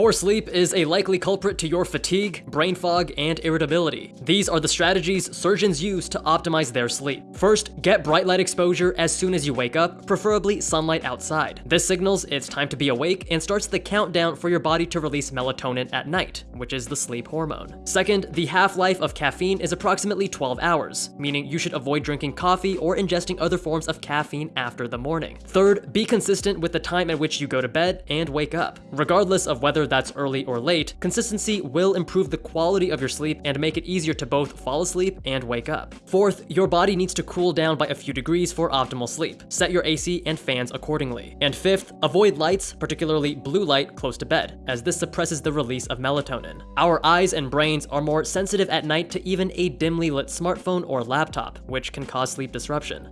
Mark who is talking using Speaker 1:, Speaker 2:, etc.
Speaker 1: Poor sleep is a likely culprit to your fatigue, brain fog, and irritability. These are the strategies surgeons use to optimize their sleep. First, get bright light exposure as soon as you wake up, preferably sunlight outside. This signals it's time to be awake and starts the countdown for your body to release melatonin at night, which is the sleep hormone. Second, the half-life of caffeine is approximately 12 hours, meaning you should avoid drinking coffee or ingesting other forms of caffeine after the morning. Third, be consistent with the time at which you go to bed and wake up. Regardless of whether that's early or late, consistency will improve the quality of your sleep and make it easier to both fall asleep and wake up. Fourth, your body needs to cool down by a few degrees for optimal sleep. Set your AC and fans accordingly. And fifth, avoid lights, particularly blue light, close to bed, as this suppresses the release of melatonin. Our eyes and brains are more sensitive at night to even a dimly lit smartphone or laptop, which can cause sleep disruption.